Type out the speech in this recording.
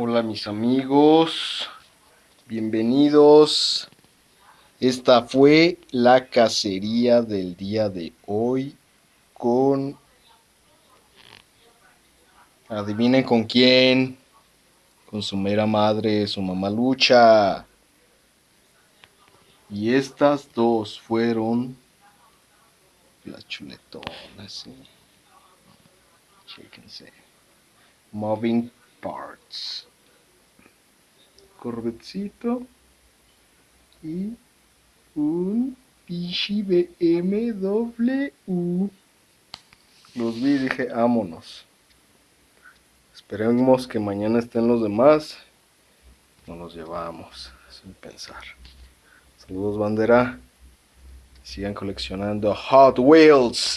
Hola mis amigos, bienvenidos. Esta fue la cacería del día de hoy con... Adivinen con quién. Con su mera madre, su mamá lucha. Y estas dos fueron las chuletonas, ¿sí? Chéquense. Moving Parts. Corvetcito. Y un Pichi BMW. Los vi y dije, vámonos. Esperemos que mañana estén los demás. Nos los llevamos, sin pensar. Saludos bandera. Sigan coleccionando Hot Wheels.